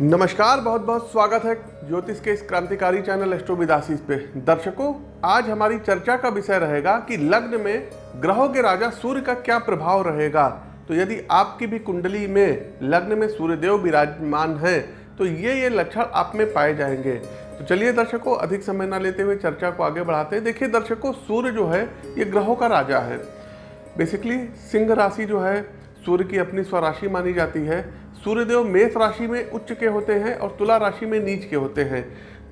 नमस्कार, बहुत बहुत स्वागत है ज्योतिष के इस क्रांतिकारी चैनल एस्ट्रोविदासीस पे। दर्शकों, आज हमारी चर्चा का विषय रहेगा कि लग्न में ग्रहों के राजा सूर्य का क्या प्रभाव रहेगा। तो यदि आपकी भी कुंडली में लग्न में सूर्यदेव विराजमान है तो ये ये लक्षण आप में पाए जाएँगे। तो चलिए दर्शकों, अधिक समय ना लेते हुए चर्चा को आगे बढ़ाते हैं। देखिए दर्शकों, सूर्य जो है, ये ग्रहों का राजा है। बेसिकली सिंह राशि जो है, सूर्य की अपनी स्वराशि मानी जाती है। सूर्यदेव मेष राशि में उच्च के होते हैं और तुला राशि में नीच के होते हैं।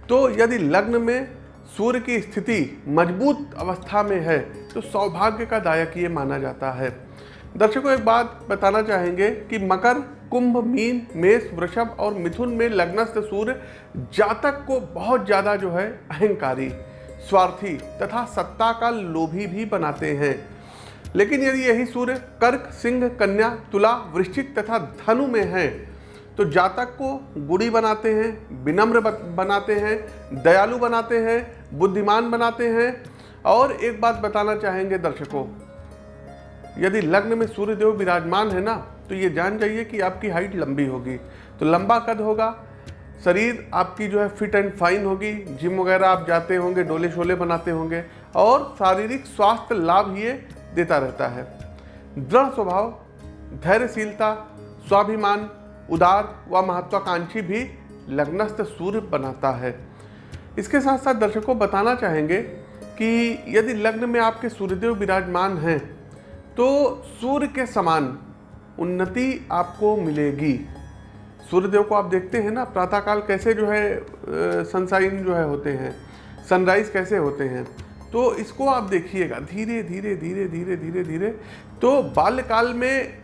तो यदि लग्न में सूर्य की स्थिति मज़बूत अवस्था में है तो सौभाग्य का दायक ये माना जाता है। दर्शकों, एक बात बताना चाहेंगे कि मकर, कुंभ, मीन, मेष, वृषभ और मिथुन में लग्नस्थ सूर्य जातक को बहुत ज़्यादा जो है अहंकारी, स्वार्थी तथा सत्ता का लोभी भी बनाते हैं। लेकिन यदि यही सूर्य, कर्क, सिंह, कन्या, तुला, वृश्चिक तथा धनु में है तो जातक को गुड़ी बनाते हैं, विनम्र बनाते हैं, दयालु बनाते हैं, बुद्धिमान बनाते हैं। और एक बात बताना चाहेंगे दर्शकों, यदि लग्न में सूर्यदेव विराजमान है ना तो ये जान जाइए कि आपकी हाइट लंबी होगी। तो लंबा कद होगा, शरीर आपकी जो है फिट एंड फाइन होगी, जिम वगैरह आप जाते होंगे, डोले शोले बनाते होंगे, और शारीरिक स्वास्थ्य लाभ ये देता रहता है। दृढ़ स्वभाव, धैर्यशीलता, स्वाभिमान, उदार व महत्वाकांक्षी भी लग्नस्थ सूर्य बनाता है। इसके साथ साथ दर्शकों बताना चाहेंगे कि यदि लग्न में आपके सूर्यदेव विराजमान हैं तो सूर्य के समान उन्नति आपको मिलेगी। सूर्यदेव को आप देखते हैं ना, प्रातःकाल कैसे जो है सनसाइन जो है होते हैं, सनराइज कैसे होते हैं तो इसको आप देखिएगा, धीरे धीरे धीरे धीरे धीरे धीरे। तो बाल्यकाल में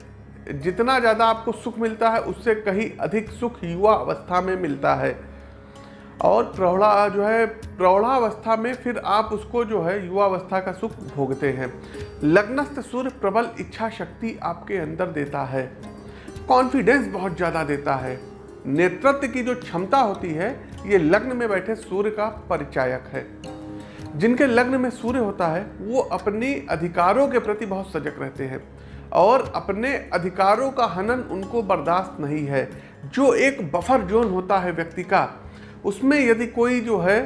जितना ज़्यादा आपको सुख मिलता है, उससे कहीं अधिक सुख युवा अवस्था में मिलता है। और प्रौढ़ा जो है प्रौढ़ावस्था में फिर आप उसको जो है, युवा अवस्था का सुख भोगते हैं। लग्नस्थ सूर्य प्रबल इच्छा शक्ति आपके अंदर देता है। कॉन्फिडेंस बहुत ज़्यादा देता है। नेतृत्व की जो क्षमता होती है, ये लग्न में बैठे सूर्य का परिचायक है। जिनके लग्न में सूर्य होता है, वो अपनी अधिकारों के प्रति बहुत सजग रहते हैं और अपने अधिकारों का हनन उनको बर्दाश्त नहीं है। जो एक बफर जोन होता है व्यक्ति का, उसमें यदि कोई जो है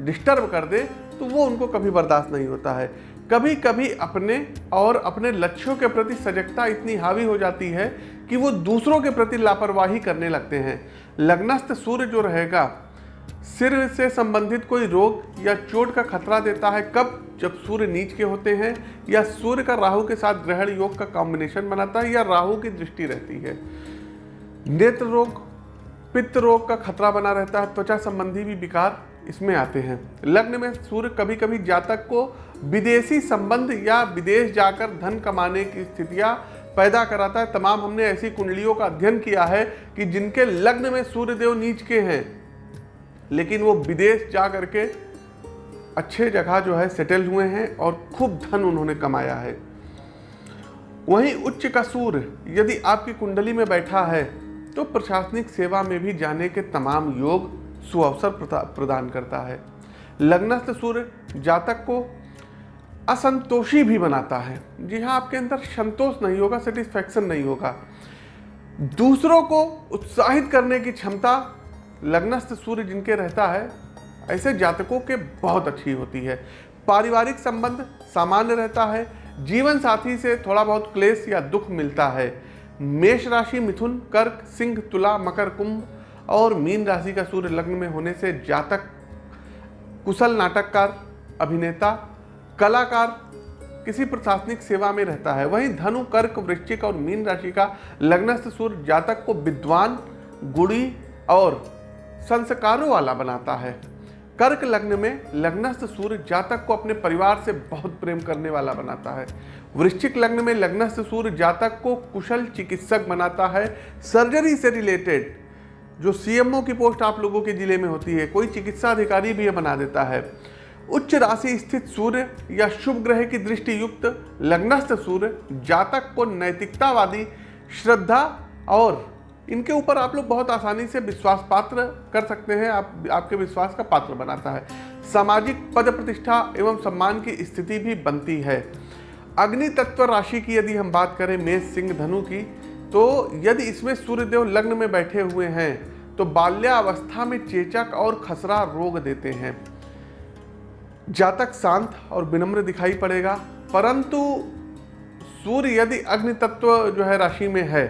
डिस्टर्ब कर दे तो वो उनको कभी बर्दाश्त नहीं होता है। कभी कभी अपने और अपने लक्ष्यों के प्रति सजगता इतनी हावी हो जाती है कि वो दूसरों के प्रति लापरवाही करने लगते हैं। लग्नस्थ सूर्य जो रहेगा सिर से संबंधित कोई रोग या चोट का खतरा देता है कब? जब सूर्य नीच के होते हैं या सूर्य का राहु के साथ ग्रहण योग का कॉम्बिनेशन बनाता है या राहु की दृष्टि रहती है। नेत्र रोग, पित्त रोग का खतरा बना रहता है, त्वचा संबंधी भी विकार इसमें आते हैं। लग्न में सूर्य कभी कभी जातक को विदेशी संबंध या विदेश जाकर धन कमाने की स्थितियाँ पैदा कराता है। तमाम हमने ऐसी कुंडलियों का अध्ययन किया है कि जिनके लग्न में सूर्यदेव नीच के हैं लेकिन वो विदेश जा करके अच्छे जगह जो है सेटल हुए हैं और खूब धन उन्होंने कमाया है। वहीं उच्च का सूर्य यदि आपकी कुंडली में बैठा है तो प्रशासनिक सेवा में भी जाने के तमाम योग सुअवसर प्रदान करता है। लग्नस्थ सूर्य जातक को असंतोषी भी बनाता है। जी हाँ आपके अंदर संतोष नहीं होगा सेटिस्फैक्शन नहीं होगा। दूसरों को उत्साहित करने की क्षमता लग्नस्थ सूर्य जिनके रहता है, ऐसे जातकों के बहुत अच्छी होती है। पारिवारिक संबंध सामान्य रहता है, जीवन साथी से थोड़ा बहुत क्लेश या दुख मिलता है। मेष राशि मिथुन, कर्क, सिंह, तुला, मकर, कुंभ और मीन राशि का सूर्य लग्न में होने से जातक, कुशल नाटककार, अभिनेता, कलाकार, किसी प्रशासनिक सेवा में रहता है। वहीं धनु, कर्क, वृश्चिक और मीन राशि का लग्नस्थ सूर्य जातक को विद्वान, गुड़ी और संस्कारों वाला बनाता है। कर्क लग्न में लग्नस्थ सूर्य जातक को अपने परिवार से बहुत प्रेम करने वाला बनाता है। वृश्चिक लग्न में लग्नस्थ सूर्य जातक को कुशल चिकित्सक बनाता है। सर्जरी से रिलेटेड जो सीएमओ की पोस्ट आप लोगों के ज़िले में होती है, कोई चिकित्सा अधिकारी भी यह बना देता है। उच्च राशि स्थित सूर्य या शुभ ग्रह की दृष्टि युक्त लग्नस्थ सूर्य जातक को नैतिकतावादी, श्रद्धा और इनके ऊपर आप लोग बहुत आसानी से विश्वास पात्र कर सकते हैं, आप, आपके विश्वास का पात्र बनाता है। सामाजिक पद प्रतिष्ठा एवं सम्मान की स्थिति भी बनती है। अग्नि तत्व राशि की यदि हम बात करें, मेष, सिंह, धनु की तो यदि इसमें सूर्यदेव लग्न में बैठे हुए हैं तो बाल्यावस्था में चेचक और खसरा रोग देते हैं। जातक शांत और विनम्र दिखाई पड़ेगा, परंतु सूर्य यदि अग्नि तत्व जो है राशि में है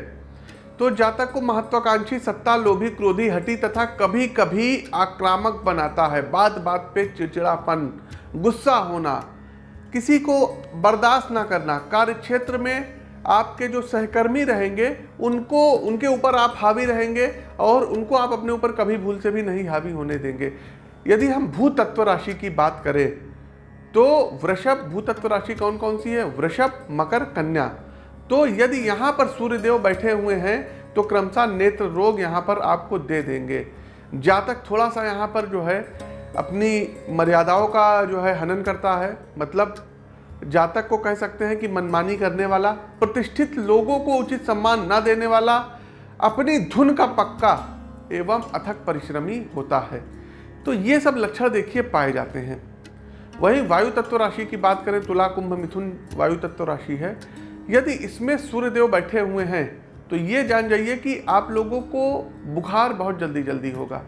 तो जातक को महत्वाकांक्षी सत्ता, लोभी क्रोधी हटी तथा कभी कभी आक्रामक बनाता है। बात बात पे चिड़चिड़ापन, गुस्सा होना, किसी को बर्दाश्त ना करना। कार्य क्षेत्र में आपके जो सहकर्मी रहेंगे, उनको, उनके ऊपर आप हावी रहेंगे और उनको आप अपने ऊपर कभी भूल से भी नहीं हावी होने देंगे। यदि हम भूत तत्व राशि की बात करें तो वृषभ भूतत्व राशि कौन कौन सी है? वृषभ, मकर, कन्या। तो यदि यहाँ पर सूर्यदेव बैठे हुए हैं तो क्रमशः नेत्र रोग यहाँ पर आपको दे देंगे। जातक थोड़ा सा यहाँ पर जो है, अपनी मर्यादाओं का जो है हनन करता है। मतलब जातक को कह सकते हैं कि मनमानी करने वाला, प्रतिष्ठित लोगों को उचित सम्मान न देने वाला, अपनी धुन का पक्का एवं अथक परिश्रमी होता है। तो ये सब लक्षण देखिए पाए जाते हैं। वहीं वायु तत्व राशि की बात करें, तुला, कुंभ, मिथुन वायु तत्व राशि है। यदि इसमें सूर्यदेव बैठे हुए हैं तो ये जान जाइए कि आप लोगों को बुखार बहुत जल्दी जल्दी होगा।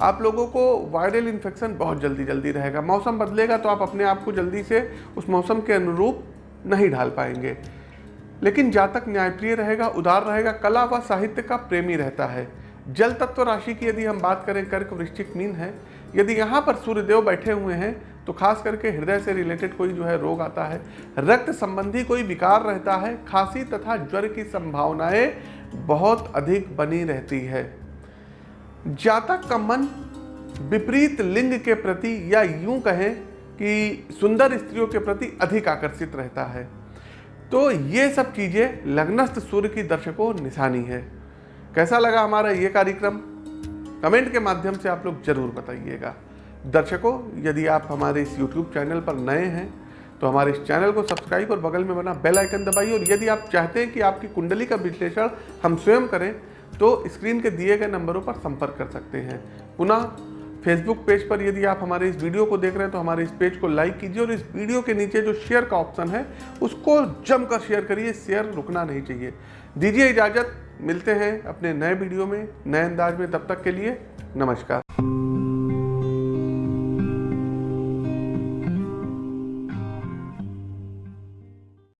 आप लोगों को वायरल इन्फेक्शन बहुत जल्दी जल्दी रहेगा। मौसम बदलेगा तो आप अपने आप को जल्दी से उस मौसम के अनुरूप नहीं ढाल पाएँगे। लेकिन जातक न्यायप्रिय रहेगा, उदार रहेगा, कला व साहित्य का प्रेमी रहता है। जल तत्व राशि की यदि हम बात करें, कर्क वृश्चिक मीन है। यदि यहाँ पर सूर्यदेव बैठे हुए हैं तो खास करके हृदय से रिलेटेड कोई जो है रोग आता है, रक्त संबंधी कोई विकार रहता है, खांसी तथा ज्वर की संभावनाएँ बहुत अधिक बनी रहती है। जातक का मन विपरीत लिंग के प्रति या यूँ कहें कि सुंदर स्त्रियों के प्रति अधिक आकर्षित रहता है। तो ये सब चीज़ें लग्नस्थ सूर्य की दर्शकों निशानी है। कैसा लगा हमारा ये कार्यक्रम? कमेंट के माध्यम से आप लोग ज़रूर बताइएगा। दर्शकों, यदि आप हमारे इस YouTube चैनल पर नए हैं तो हमारे इस चैनल को सब्सक्राइब और बगल में बना बेल आइकन दबाइए और यदि आप चाहते हैं कि आपकी कुंडली का विश्लेषण हम स्वयं करें तो स्क्रीन के दिए गए नंबरों पर संपर्क कर सकते हैं। पुनः फेसबुक पेज पर यदि आप हमारे इस वीडियो को देख रहे हैं तो हमारे इस पेज को लाइक कीजिए और इस वीडियो के नीचे जो शेयर का ऑप्शन है, उसको जमकर शेयर करिए शेयर रुकना नहीं चाहिए। दीजिए इजाज़त, मिलते हैं अपने नए वीडियो में, नए अंदाज में, तब तक के लिए नमस्कार।